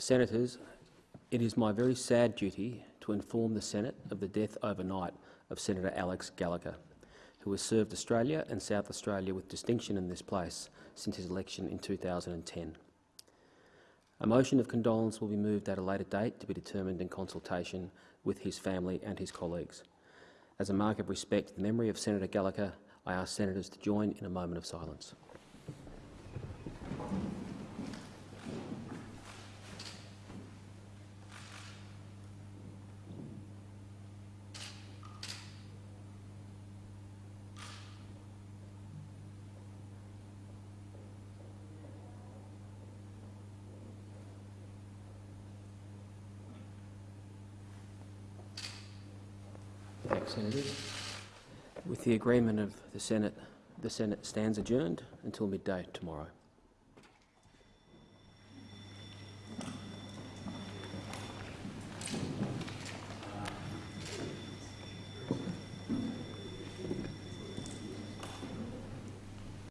Senators, it is my very sad duty to inform the Senate of the death overnight of Senator Alex Gallacher, who has served Australia and South Australia with distinction in this place since his election in 2010. A motion of condolence will be moved at a later date to be determined in consultation with his family and his colleagues. As a mark of respect to the memory of Senator Gallacher, I ask senators to join in a moment of silence. Senators. With the agreement of the Senate, the Senate stands adjourned until midday tomorrow.